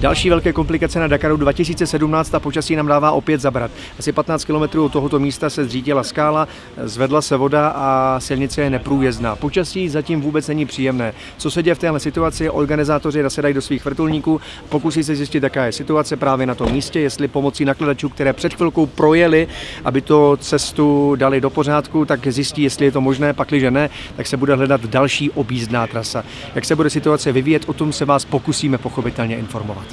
Další velké komplikace na Dakaru 2017 a počasí nám dává opět zabrat. Asi 15 km od tohoto místa se zřítila skála, zvedla se voda a silnice je neprůjezdná. Počasí zatím vůbec není příjemné. Co se děje v téhle situaci? Organizátoři nasedají do svých vrtulníků, pokusí se zjistit, jaká je situace právě na tom místě, jestli pomocí nakladačů, které před chvilkou projeli, aby to cestu dali do pořádku, tak zjistí, jestli je to možné, pakliže ne, tak se bude hledat další objízdná trasa. Jak se bude situace vyvíjet, o tom se vás pokusíme pochopitelně informovat.